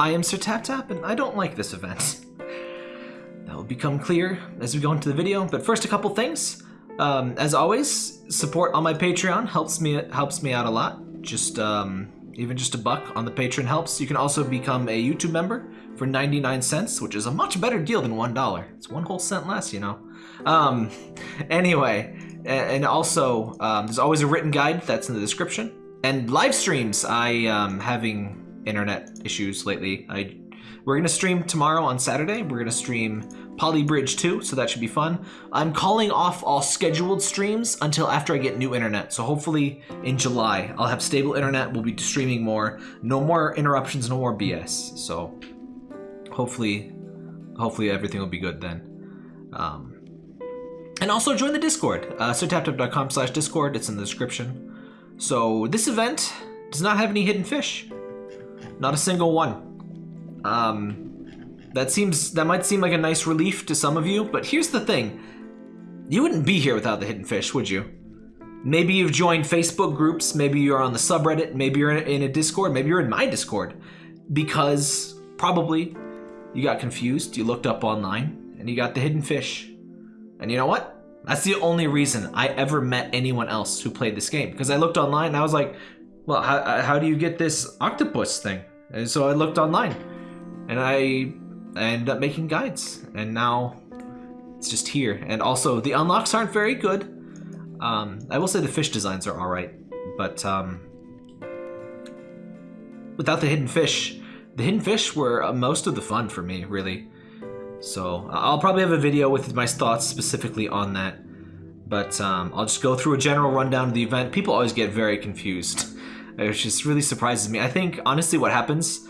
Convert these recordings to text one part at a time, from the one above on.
I am Sir Tap Tap, and I don't like this event. That will become clear as we go into the video, but first a couple things. Um, as always, support on my Patreon helps me helps me out a lot. Just um, even just a buck on the Patreon helps. You can also become a YouTube member for 99 cents, which is a much better deal than $1. It's one whole cent less, you know. Um, anyway, and also um, there's always a written guide that's in the description. And live streams, I am having internet issues lately. I we're gonna stream tomorrow on Saturday. We're gonna stream Poly Bridge 2, so that should be fun. I'm calling off all scheduled streams until after I get new internet. So hopefully in July, I'll have stable internet. We'll be streaming more. No more interruptions, no more BS. So hopefully, hopefully everything will be good then. Um, and also join the Discord, uh, sirtaptap.com slash Discord. It's in the description. So this event does not have any hidden fish. Not a single one. Um, that seems that might seem like a nice relief to some of you, but here's the thing: you wouldn't be here without the hidden fish, would you? Maybe you've joined Facebook groups, maybe you're on the subreddit, maybe you're in a Discord, maybe you're in my Discord, because probably you got confused, you looked up online, and you got the hidden fish. And you know what? That's the only reason I ever met anyone else who played this game. Because I looked online and I was like, well, how, how do you get this octopus thing? And so I looked online and I, ended up making guides, and now it's just here. And also, the unlocks aren't very good. Um, I will say the fish designs are alright, but um, without the hidden fish, the hidden fish were uh, most of the fun for me, really. So I'll probably have a video with my thoughts specifically on that. But um, I'll just go through a general rundown of the event. People always get very confused, which just really surprises me. I think, honestly, what happens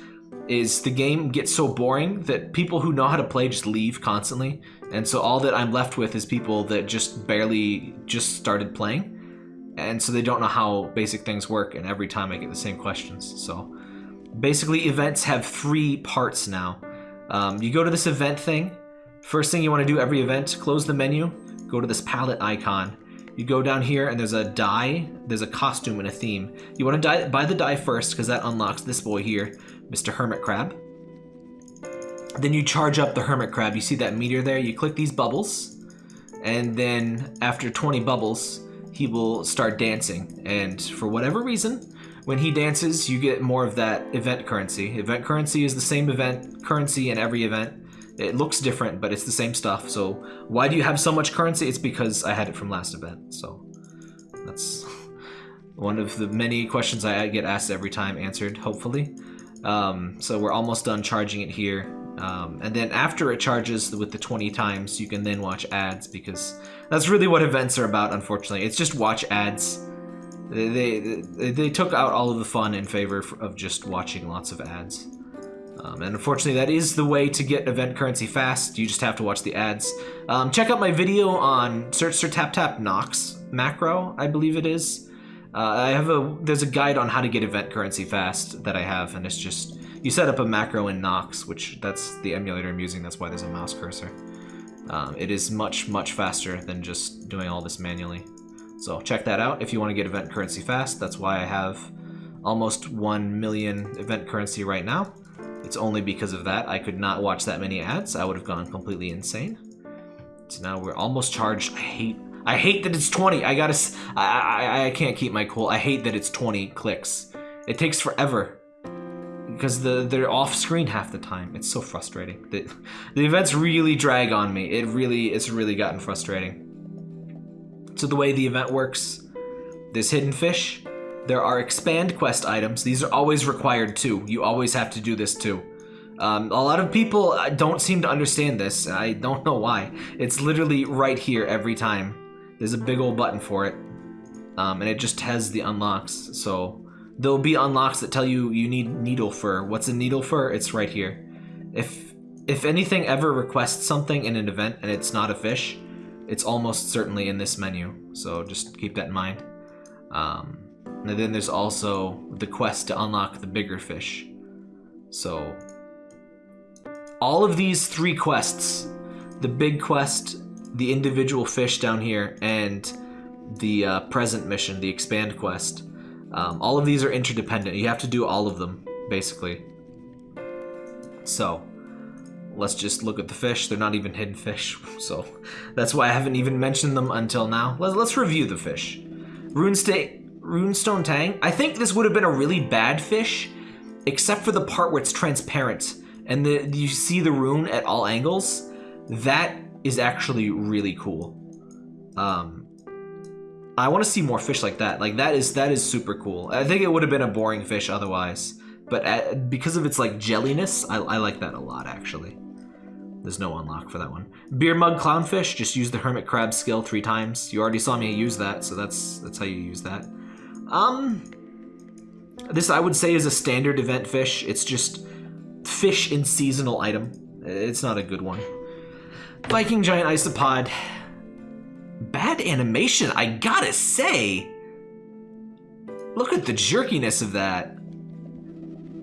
is the game gets so boring that people who know how to play just leave constantly. And so all that I'm left with is people that just barely just started playing. And so they don't know how basic things work, and every time I get the same questions. So basically, events have three parts now. Um, you go to this event thing. First thing you want to do every event, close the menu, go to this palette icon. You go down here and there's a die, there's a costume and a theme. You want to buy the die first because that unlocks this boy here. Mr. Hermit Crab. Then you charge up the Hermit Crab. You see that meter there? You click these bubbles, and then after 20 bubbles, he will start dancing. And for whatever reason, when he dances, you get more of that event currency. Event currency is the same event currency in every event. It looks different, but it's the same stuff. So why do you have so much currency? It's because I had it from last event. So that's one of the many questions I get asked every time answered, hopefully. Um, so we're almost done charging it here. Um, and then after it charges with the 20 times, you can then watch ads because that's really what events are about, unfortunately. It's just watch ads. They, they, they took out all of the fun in favor of just watching lots of ads. Um, and unfortunately, that is the way to get event currency fast. You just have to watch the ads. Um, check out my video on search for tap tap Nox macro, I believe it is. Uh, I have a there's a guide on how to get event currency fast that I have, and it's just you set up a macro in Nox, which that's the emulator I'm using. That's why there's a mouse cursor. Um, it is much much faster than just doing all this manually. So check that out if you want to get event currency fast. That's why I have almost 1 million event currency right now. It's only because of that. I could not watch that many ads. I would have gone completely insane. So now we're almost charged. I hate I hate that it's 20. I gotta, I, I, I can't keep my cool. I hate that it's 20 clicks. It takes forever because the they're off screen half the time. It's so frustrating. The, the events really drag on me. It really, it's really gotten frustrating. So the way the event works, there's hidden fish. There are expand quest items. These are always required too. You always have to do this too. Um, a lot of people uh, don't seem to understand this. I don't know why. It's literally right here every time. There's a big old button for it. Um, and it just has the unlocks. So there'll be unlocks that tell you you need needle fur. What's a needle fur? It's right here. If if anything ever requests something in an event and it's not a fish, it's almost certainly in this menu. So just keep that in mind. Um, and then there's also the quest to unlock the bigger fish. So all of these three quests, the big quest, the individual fish down here and the uh, present mission, the expand quest. Um, all of these are interdependent. You have to do all of them, basically. So let's just look at the fish. They're not even hidden fish, so that's why I haven't even mentioned them until now. Let's, let's review the fish. Runestone, Runestone Tang. I think this would have been a really bad fish, except for the part where it's transparent and the you see the rune at all angles. That is actually really cool. Um, I want to see more fish like that. Like that is that is super cool. I think it would have been a boring fish otherwise, but at, because of its like jelliness, I, I like that a lot actually. There's no unlock for that one. Beer mug clownfish. Just use the hermit crab skill three times. You already saw me use that, so that's that's how you use that. Um, this I would say is a standard event fish. It's just fish in seasonal item. It's not a good one. Viking giant isopod. Bad animation, I gotta say. Look at the jerkiness of that.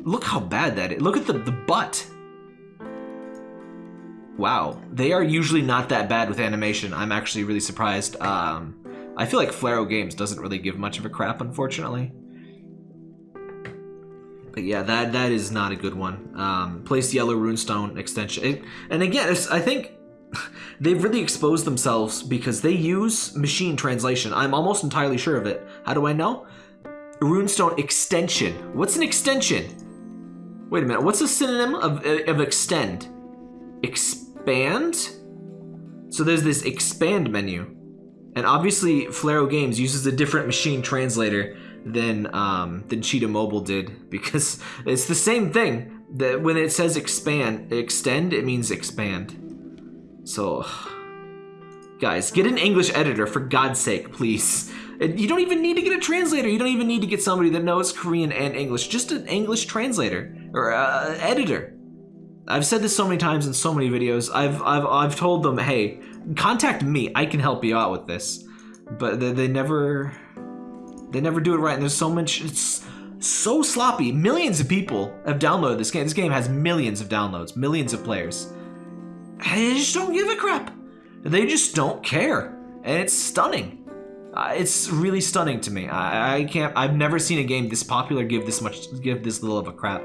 Look how bad that is. Look at the, the butt. Wow, they are usually not that bad with animation. I'm actually really surprised. Um, I feel like Flaregames doesn't really give much of a crap, unfortunately. But yeah, that that is not a good one. Um, place yellow runestone extension, it, and again, I think they've really exposed themselves because they use machine translation. I'm almost entirely sure of it. How do I know? Runestone extension. What's an extension? Wait a minute. What's a synonym of of extend? Expand. So there's this expand menu, and obviously Flaregames uses a different machine translator than um, than Cheetah Mobile did because it's the same thing. That when it says expand, extend, it means expand. So, guys, get an English editor for God's sake, please. You don't even need to get a translator. You don't even need to get somebody that knows Korean and English. Just an English translator or uh, editor. I've said this so many times in so many videos. I've I've I've told them, hey, contact me. I can help you out with this, but they, they never they never do it right, and there's so much. It's so sloppy. Millions of people have downloaded this game. This game has millions of downloads, millions of players. And they just don't give a crap. They just don't care, and it's stunning. Uh, it's really stunning to me. I, I can't. I've never seen a game this popular give this much, give this little of a crap.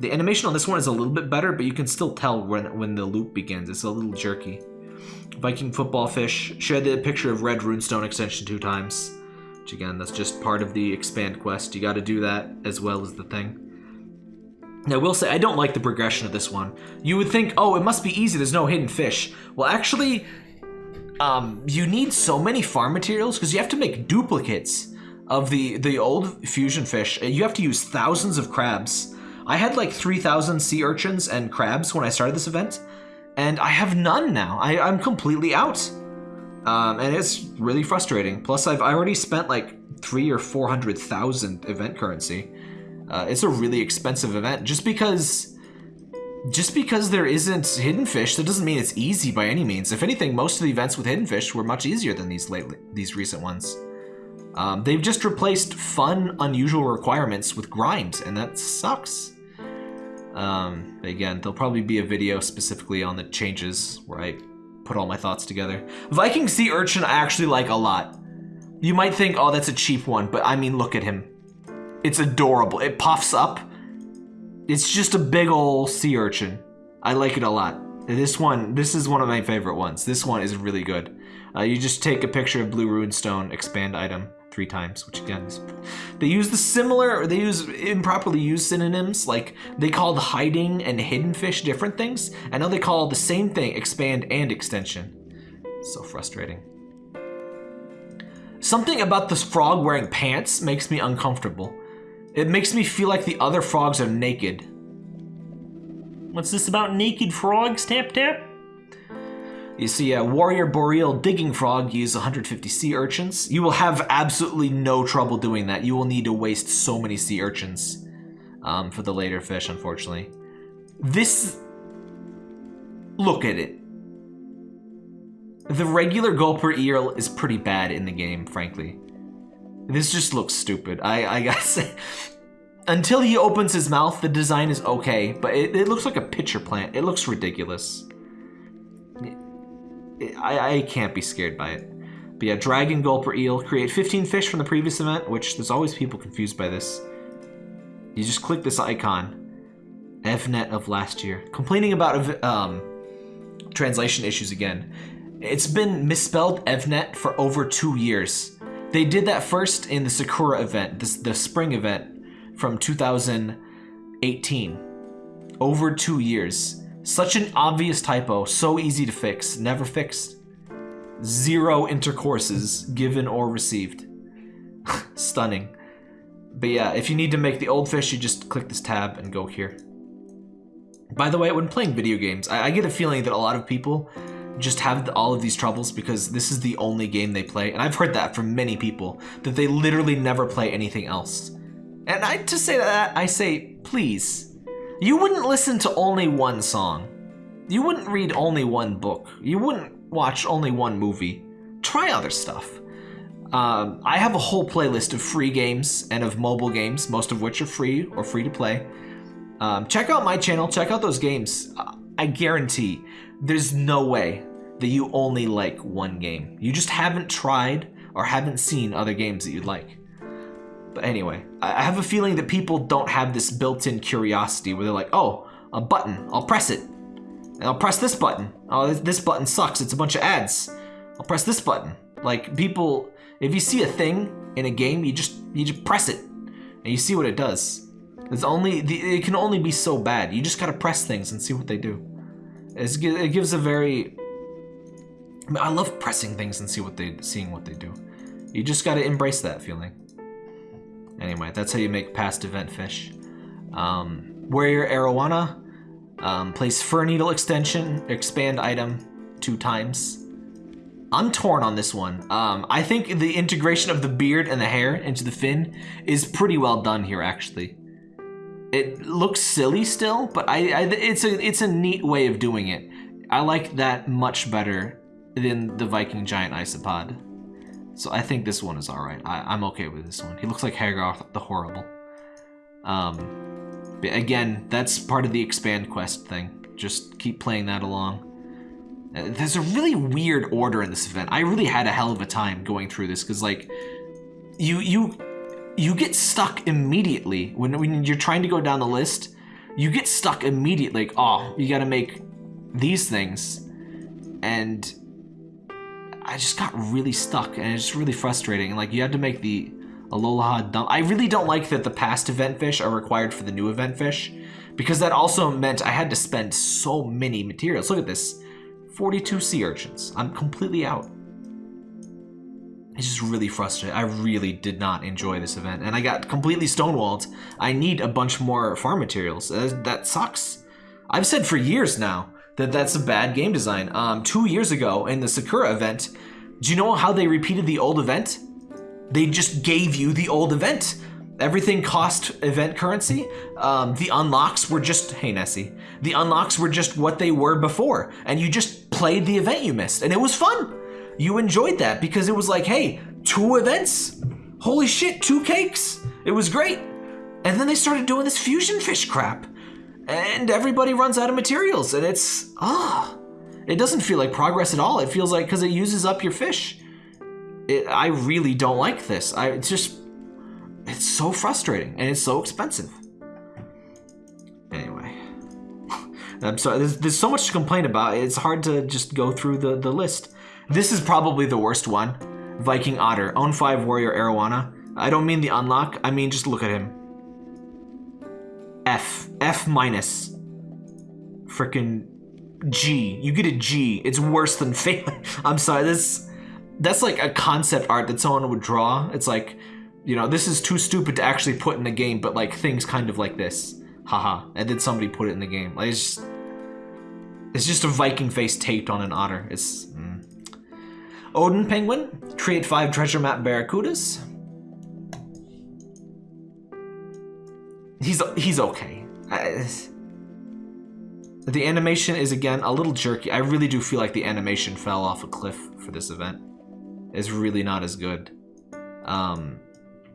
The animation on this one is a little bit better, but you can still tell when when the loop begins. It's a little jerky. Viking football fish. Share the picture of red runestone extension two times. Which again, that's just part of the expand quest. You got to do that as well as the thing. Now, I will say, I don't like the progression of this one. You would think, oh, it must be easy, there's no hidden fish. Well, actually, um, you need so many farm materials because you have to make duplicates of the, the old fusion fish. You have to use thousands of crabs. I had like 3,000 sea urchins and crabs when I started this event, and I have none now. I, I'm completely out. Um, and it's really frustrating. Plus, I've already spent like three or four hundred thousand event currency. Uh, it's a really expensive event just because just because there isn't hidden fish that doesn't mean it's easy by any means if anything most of the events with hidden fish were much easier than these lately these recent ones um, they've just replaced fun unusual requirements with grind and that sucks um, again there'll probably be a video specifically on the changes where I put all my thoughts together. Viking Sea Urchin I actually like a lot. You might think, oh, that's a cheap one, but I mean, look at him. It's adorable. It puffs up. It's just a big old sea urchin. I like it a lot. This one, this is one of my favorite ones. This one is really good. Uh, you just take a picture of Blue Runestone, expand item three times, which again is, they use the similar, or they use improperly used synonyms, like they call the hiding and hidden fish different things, and now they call the same thing expand and extension. So frustrating. Something about this frog wearing pants makes me uncomfortable. It makes me feel like the other frogs are naked. What's this about naked frogs, Tap Tap? You see a warrior boreal digging frog use 150 sea urchins. You will have absolutely no trouble doing that. You will need to waste so many sea urchins um, for the later fish, unfortunately. This... Look at it. The regular gulper eel is pretty bad in the game, frankly. This just looks stupid. I, I gotta say... Until he opens his mouth, the design is okay, but it, it looks like a pitcher plant. It looks ridiculous. I, I can't be scared by it. But yeah, Dragon Gulper Eel. Create 15 fish from the previous event, which there's always people confused by this. You just click this icon. Evnet of last year. Complaining about um, translation issues again. It's been misspelled Evnet for over two years. They did that first in the Sakura event, this, the spring event from 2018. Over two years. Such an obvious typo, so easy to fix, never fixed. Zero intercourses given or received. Stunning. But yeah, if you need to make the old fish, you just click this tab and go here. By the way, when playing video games, I, I get a feeling that a lot of people just have all of these troubles because this is the only game they play. And I've heard that from many people, that they literally never play anything else. And I to say that, I say, please, you wouldn't listen to only one song. You wouldn't read only one book. You wouldn't watch only one movie. Try other stuff. Um, I have a whole playlist of free games and of mobile games, most of which are free or free to play. Um, check out my channel, check out those games. I guarantee there's no way that you only like one game. You just haven't tried or haven't seen other games that you'd like. But anyway, I have a feeling that people don't have this built-in curiosity where they're like, oh, a button, I'll press it. And I'll press this button. Oh, this button sucks, it's a bunch of ads. I'll press this button. Like, people, if you see a thing in a game, you just, you just press it. And you see what it does. It's only, it can only be so bad. You just gotta press things and see what they do. It's, it gives a very, I love pressing things and see what they, seeing what they do. You just gotta embrace that feeling. Anyway, that's how you make past event fish. Um, Warrior Arowana, um, place Fur Needle extension, expand item two times. I'm torn on this one. Um, I think the integration of the beard and the hair into the fin is pretty well done here, actually. It looks silly still, but I, I it's a it's a neat way of doing it. I like that much better than the Viking Giant Isopod. So I think this one is alright. I'm okay with this one. He looks like Hagar the Horrible. Um, again, that's part of the expand quest thing. Just keep playing that along. Uh, there's a really weird order in this event. I really had a hell of a time going through this because like you you you get stuck immediately when when you're trying to go down the list. You get stuck immediately. Like, oh, you got to make these things, and I just got really stuck and it's really frustrating. Like you had to make the Alola dump. I really don't like that the past event fish are required for the new event fish because that also meant I had to spend so many materials. Look at this, 42 sea urchins. I'm completely out. It's just really frustrating. I really did not enjoy this event and I got completely stonewalled. I need a bunch more farm materials. Uh, that sucks. I've said for years now that that's a bad game design. Um, two years ago in the Sakura event, do you know how they repeated the old event? They just gave you the old event. Everything cost event currency. Um, the unlocks were just, hey Nessie, the unlocks were just what they were before. And you just played the event you missed and it was fun. You enjoyed that because it was like, hey, two events. Holy shit, two cakes. It was great. And then they started doing this fusion fish crap and everybody runs out of materials and it's ah. It doesn't feel like progress at all. It feels like because it uses up your fish. It, I really don't like this. I it's just it's so frustrating and it's so expensive. Anyway. I'm sorry there's, there's so much to complain about. It's hard to just go through the the list. This is probably the worst one. Viking Otter. Own 5 Warrior Arowana. I don't mean the unlock I mean just look at him F. F minus. Frickin' G. You get a G. It's worse than failing. I'm sorry, this that's like a concept art that someone would draw. It's like, you know, this is too stupid to actually put in the game, but like things kind of like this. Haha. and then somebody put it in the game. Like it's just it's just a Viking face taped on an otter. It's mm. Odin Penguin, create five treasure map barracudas. He's he's okay. I, the animation is again a little jerky. I really do feel like the animation fell off a cliff for this event. It's really not as good. Um,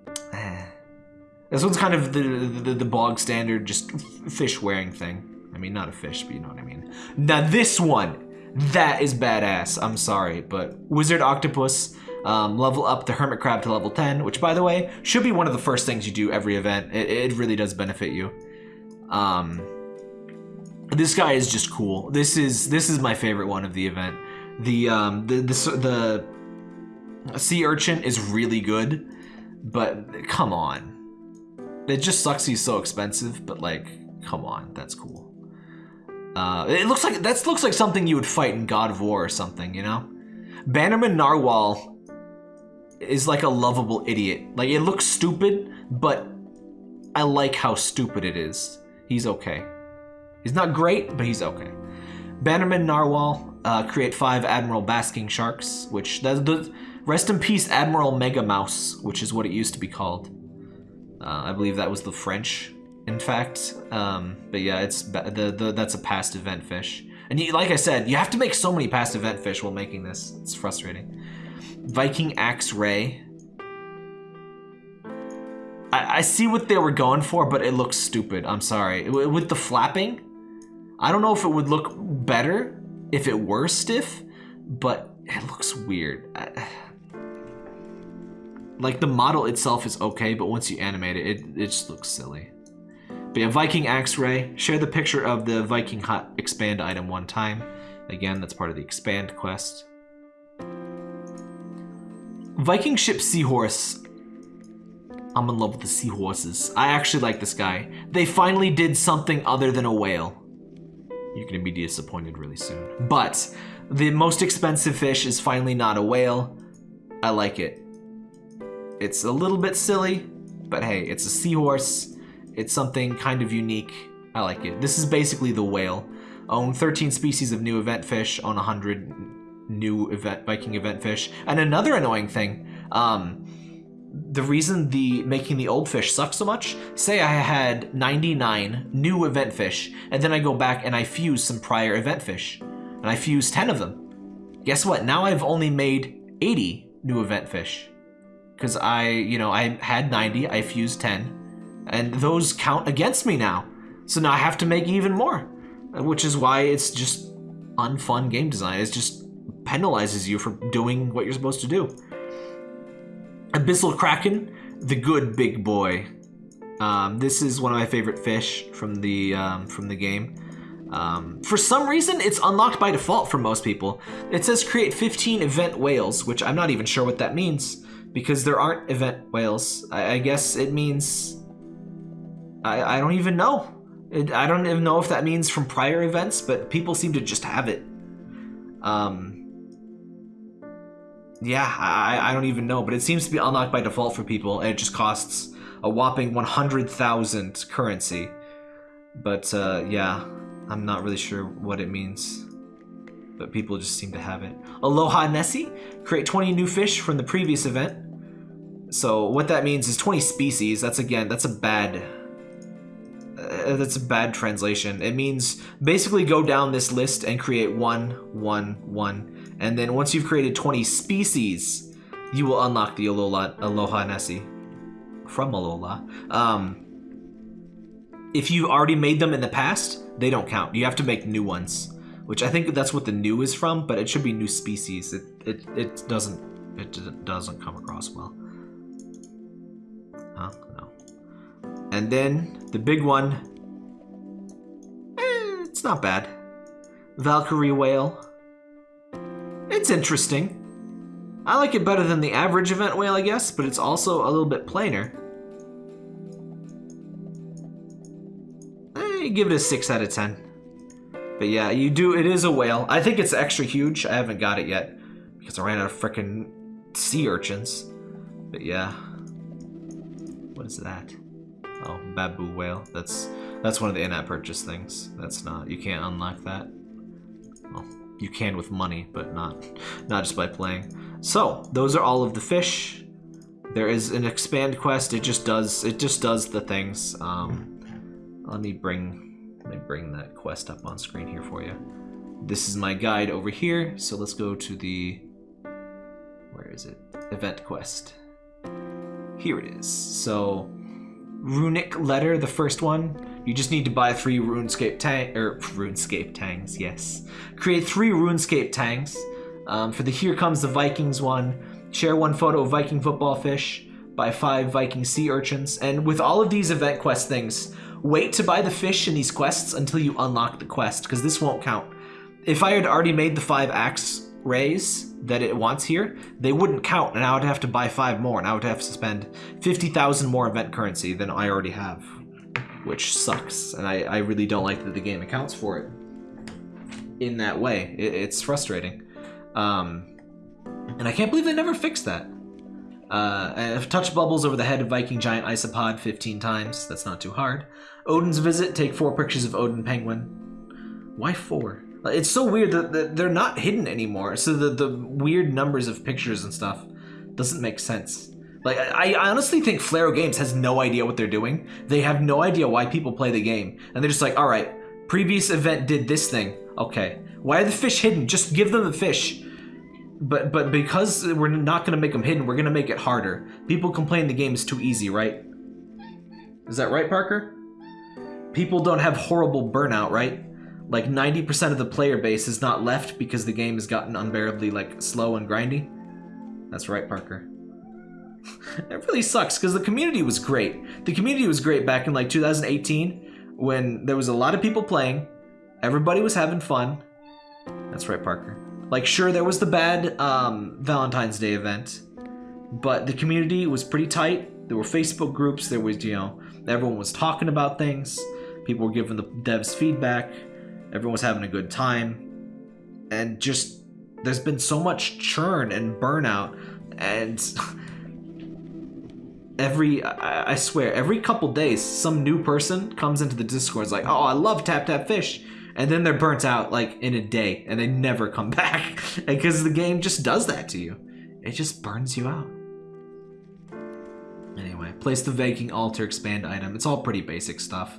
this one's kind of the, the, the bog standard, just fish wearing thing. I mean, not a fish, but you know what I mean. Now this one, that is badass. I'm sorry, but Wizard Octopus um, level up the Hermit Crab to level 10, which by the way, should be one of the first things you do every event. It, it really does benefit you. Um, this guy is just cool. This is this is my favorite one of the event. The um the the, the sea urchin is really good, but come on. It just sucks he's so expensive, but like, come on, that's cool. Uh, it looks like that looks like something you would fight in God of War or something, you know? Bannerman Narwhal is like a lovable idiot. Like it looks stupid, but I like how stupid it is. He's okay. He's not great, but he's okay. Bannerman Narwhal uh, create five Admiral Basking Sharks, which that's the rest in peace Admiral Megamouth, which is what it used to be called. Uh, I believe that was the French, in fact. Um, but yeah, it's the, the that's a past event fish. And you, like I said, you have to make so many past event fish while making this. It's frustrating. Viking Axe Ray. I, I see what they were going for, but it looks stupid. I'm sorry. With the flapping, I don't know if it would look better if it were stiff, but it looks weird. I, like the model itself is okay, but once you animate it, it, it just looks silly. But yeah, Viking Axe Ray. Share the picture of the Viking Hut expand item one time. Again, that's part of the expand quest. Viking Ship Seahorse. I'm in love with the seahorses. I actually like this guy. They finally did something other than a whale. You're gonna be disappointed really soon. But the most expensive fish is finally not a whale. I like it. It's a little bit silly, but hey, it's a seahorse. It's something kind of unique. I like it. This is basically the whale. Own 13 species of new event fish on 100 new event Viking event fish. And another annoying thing, um, the reason the making the old fish sucks so much, say I had 99 new event fish, and then I go back and I fuse some prior event fish, and I fuse 10 of them. Guess what? Now I've only made 80 new event fish. Because I, you know, I had 90, I fused 10, and those count against me now. So now I have to make even more, which is why it's just unfun game design. It's just penalizes you for doing what you're supposed to do. Abyssal Kraken, the good big boy. Um, this is one of my favorite fish from the um, from the game. Um, for some reason, it's unlocked by default for most people. It says create 15 event whales, which I'm not even sure what that means because there aren't event whales. I, I guess it means I, I don't even know. I don't even know if that means from prior events, but people seem to just have it. Um, yeah, I, I don't even know, but it seems to be unlocked by default for people, and it just costs a whopping 100,000 currency. But uh, yeah, I'm not really sure what it means. But people just seem to have it. Aloha Nessie, create 20 new fish from the previous event. So what that means is 20 species. That's again, that's a bad, uh, that's a bad translation. It means basically go down this list and create one, one, one, and then once you've created 20 species, you will unlock the Alola, Aloha Nessie from Alola. Um, if you already made them in the past, they don't count. You have to make new ones, which I think that's what the new is from, but it should be new species. It it, it doesn't it doesn't come across well. Huh? No. And then the big one. Eh, it's not bad. Valkyrie whale. It's interesting. I like it better than the average event whale, I guess, but it's also a little bit plainer. I eh, give it a 6 out of 10. But yeah, you do, it is a whale. I think it's extra huge. I haven't got it yet because I ran out of freaking sea urchins. But yeah. What is that? Oh, Baboo whale. That's that's one of the in-app purchase things. That's not, you can't unlock that. Well, you can with money, but not not just by playing. So those are all of the fish. There is an expand quest. It just does it just does the things. Um, let me bring let me bring that quest up on screen here for you. This is my guide over here. So let's go to the where is it? Event quest. Here it is. So runic letter, the first one. You just need to buy three Runestone tang or Runestone tangs. Yes, create three Runestone tangs. Um, for the Here Comes the Vikings one, share one photo of Viking football fish, buy five Viking sea urchins, and with all of these event quest things, wait to buy the fish in these quests until you unlock the quest, because this won't count. If I had already made the five axe rays that it wants here, they wouldn't count, and I would have to buy five more, and I would have to spend 50,000 more event currency than I already have, which sucks, and I, I really don't like that the game accounts for it in that way. It, it's frustrating. Um, and I can't believe they never fixed that. Uh, I've touched bubbles over the head of Viking giant isopod 15 times. That's not too hard. Odin's visit. Take four pictures of Odin penguin. Why four? It's so weird that they're not hidden anymore. So the the weird numbers of pictures and stuff doesn't make sense. Like I, I honestly think Flaregames has no idea what they're doing. They have no idea why people play the game, and they're just like, all right, previous event did this thing. Okay, why are the fish hidden? Just give them the fish. But but because we're not gonna make them hidden, we're gonna make it harder. People complain the game is too easy, right? Is that right, Parker? People don't have horrible burnout, right? Like 90% of the player base is not left because the game has gotten unbearably like slow and grindy. That's right, Parker. it really sucks because the community was great. The community was great back in like 2018 when there was a lot of people playing, everybody was having fun. That's right, Parker. Like, sure, there was the bad um, Valentine's Day event, but the community was pretty tight. There were Facebook groups. There was, you know, everyone was talking about things. People were giving the devs feedback. Everyone was having a good time. And just, there's been so much churn and burnout. And every, I, swear, every couple days, some new person comes into the Discord. It's like, oh, I love Tap Tap Fish. And then they're burnt out like in a day and they never come back. Because the game just does that to you. It just burns you out. Anyway place the Viking altar expand item. It's all pretty basic stuff.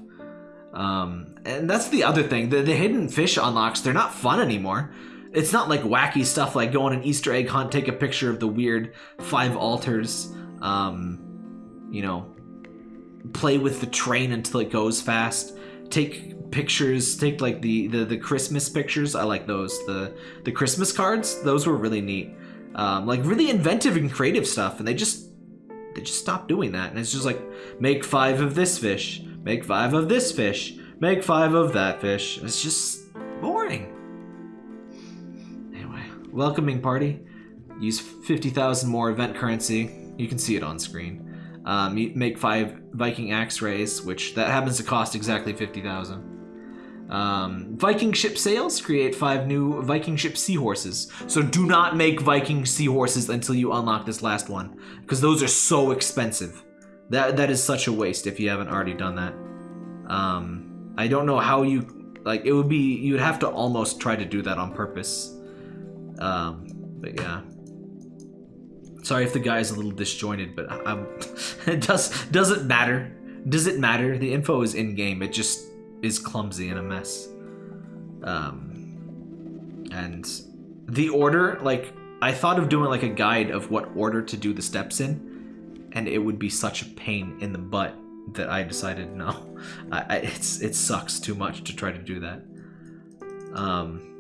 Um, and that's the other thing. The, the hidden fish unlocks they're not fun anymore. It's not like wacky stuff like go on an easter egg hunt take a picture of the weird five altars. Um, you know play with the train until it goes fast. Take pictures take like the, the the christmas pictures. I like those. The the christmas cards those were really neat. Um, like really inventive and creative stuff and they just they just stopped doing that. And it's just like make five of this fish make five of this fish make five of that fish. It's just boring. Anyway welcoming party. Use 50,000 more event currency. You can see it on screen um, make five Viking axe rays, which that happens to cost exactly 50,000. Um, Viking ship sails create five new Viking ship seahorses. So do not make Viking seahorses until you unlock this last one, because those are so expensive. That that is such a waste if you haven't already done that. Um, I don't know how you like. It would be you would have to almost try to do that on purpose. Um, but yeah. Sorry if the guy is a little disjointed, but I'm, it does doesn't matter. Does it matter? The info is in game. It just is clumsy and a mess. Um, and the order, like, I thought of doing like a guide of what order to do the steps in, and it would be such a pain in the butt that I decided no, I, I, it's it sucks too much to try to do that. Um,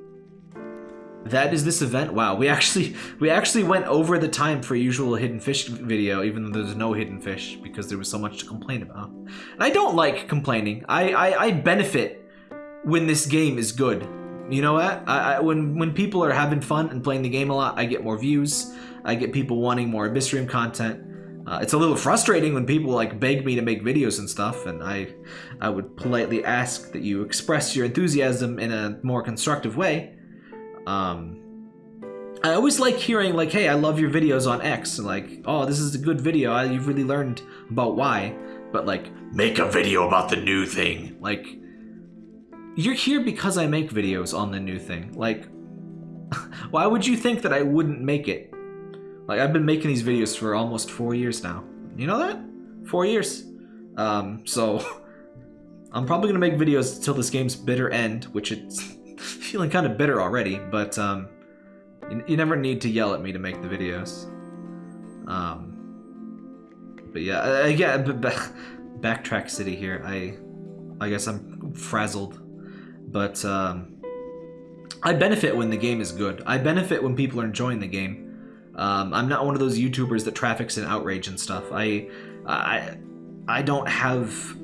that is this event. Wow, we actually we actually went over the time for usual hidden fish video, even though there's no hidden fish because there was so much to complain about. And I don't like complaining. I I, I benefit when this game is good. You know what? I, I, when when people are having fun and playing the game a lot, I get more views. I get people wanting more Abyssrium content. Uh, it's a little frustrating when people like beg me to make videos and stuff, and I, I would politely ask that you express your enthusiasm in a more constructive way. Um, I always like hearing like, "Hey, I love your videos on X," and like, "Oh, this is a good video. I, you've really learned about Y." But like, make a video about the new thing. Like, you're here because I make videos on the new thing. Like, why would you think that I wouldn't make it? Like, I've been making these videos for almost four years now. You know that? Four years. Um, so I'm probably gonna make videos until this game's bitter end, which it's feeling kind of bitter already, but um, you, you, never need to yell at me to make the videos. Um, but yeah, again, backtrack city here. I, I guess I'm frazzled, but um, I benefit when the game is good. I benefit when people are enjoying the game. Um, I'm not one of those YouTubers that traffics in outrage and stuff. I, I, I don't have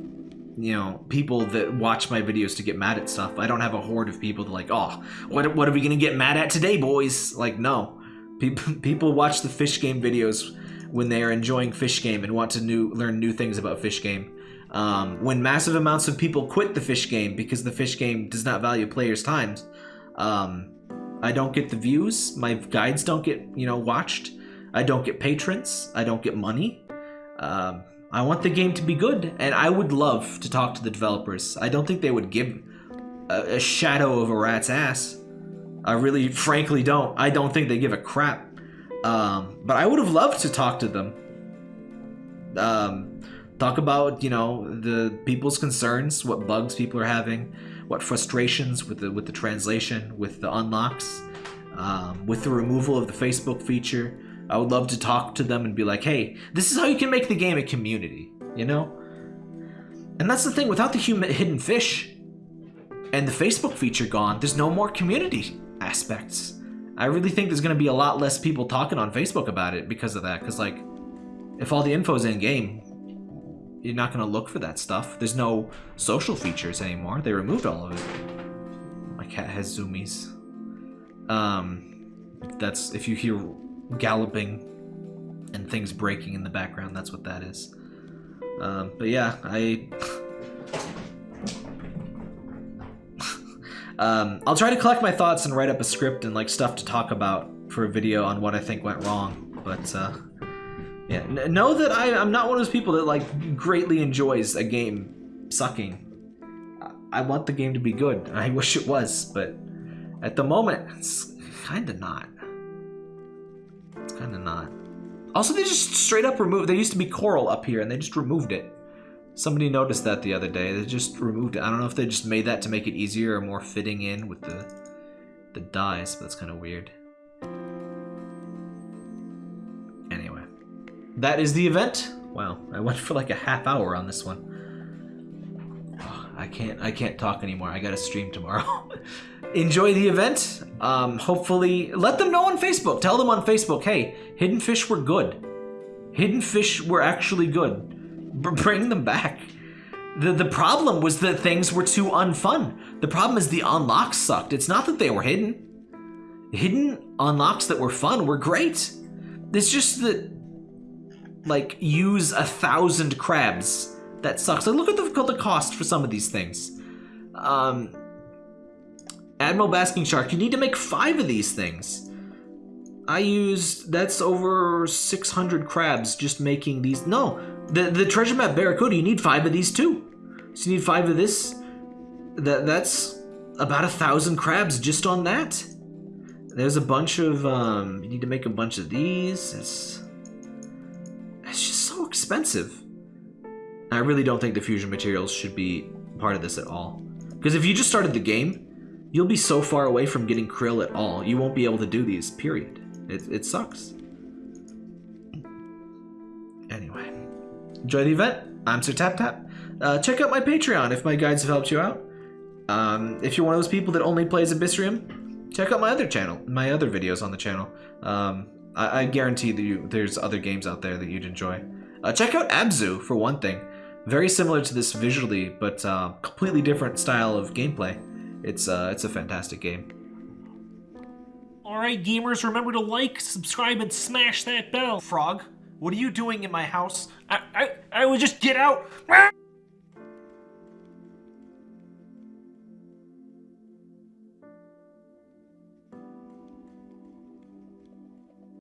you know, people that watch my videos to get mad at stuff. I don't have a horde of people that like, oh, what what are we gonna get mad at today, boys? Like, no. People people watch the fish game videos when they are enjoying fish game and want to new learn new things about fish game. Um, when massive amounts of people quit the fish game because the fish game does not value players' times, um, I don't get the views. My guides don't get you know watched. I don't get patrons. I don't get money. Um, I want the game to be good, and I would love to talk to the developers. I don't think they would give a, a shadow of a rat's ass. I really, frankly, don't. I don't think they give a crap. Um, but I would have loved to talk to them. Um, talk about you know the people's concerns, what bugs people are having, what frustrations with the with the translation, with the unlocks, um, with the removal of the Facebook feature. I would love to talk to them and be like, hey, this is how you can make the game a community, you know? And that's the thing, without the human hidden fish and the Facebook feature gone, there's no more community aspects. I really think there's going to be a lot less people talking on Facebook about it because of that. Because, like, if all the info's in game, you're not going to look for that stuff. There's no social features anymore. They removed all of it. My cat has zoomies. Um, that's if you hear galloping and things breaking in the background, that's what that is. Um, but yeah, I. um, I'll try to collect my thoughts and write up a script and like stuff to talk about for a video on what I think went wrong. But uh, yeah, N know that I, I'm not one of those people that like greatly enjoys a game sucking. I want the game to be good. I wish it was, but at the moment, it's kind of not. It's kind of not. Also, they just straight up removed. There used to be coral up here, and they just removed it. Somebody noticed that the other day. They just removed it. I don't know if they just made that to make it easier or more fitting in with the the dyes, but that's kind of weird. Anyway, that is the event. Wow, I went for like a half hour on this one. I can't I can't talk anymore. I gotta stream tomorrow. Enjoy the event. Um, hopefully, let them know on Facebook. Tell them on Facebook, hey, Hidden Fish were good. Hidden Fish were actually good. B bring them back. The, the problem was that things were too unfun. The problem is the unlocks sucked. It's not that they were hidden. Hidden unlocks that were fun were great. It's just that, like, use a thousand crabs. That sucks. Like, look at the, the cost for some of these things. Um, Admiral Basking Shark, you need to make five of these things. I used, that's over 600 crabs just making these. No, the, the treasure map Barracuda, you need five of these too. So you need five of this. That That's about a thousand crabs just on that. There's a bunch of, um, you need to make a bunch of these. It's, it's just so expensive. I really don't think the fusion materials should be part of this at all. Because if you just started the game, You'll be so far away from getting krill at all. You won't be able to do these, period. It, it sucks. Anyway, enjoy the event. I'm Sir Tap Tap. Uh, check out my Patreon if my guides have helped you out. Um, if you're one of those people that only plays Abyssrium, check out my other channel, my other videos on the channel. Um, I, I, guarantee that you, there's other games out there that you'd enjoy. Uh, check out Abzu, for one thing. Very similar to this visually, but uh, completely different style of gameplay. It's uh, it's a fantastic game. Alright, gamers, remember to like, subscribe, and smash that bell. Frog, what are you doing in my house? I, I, I would just get out.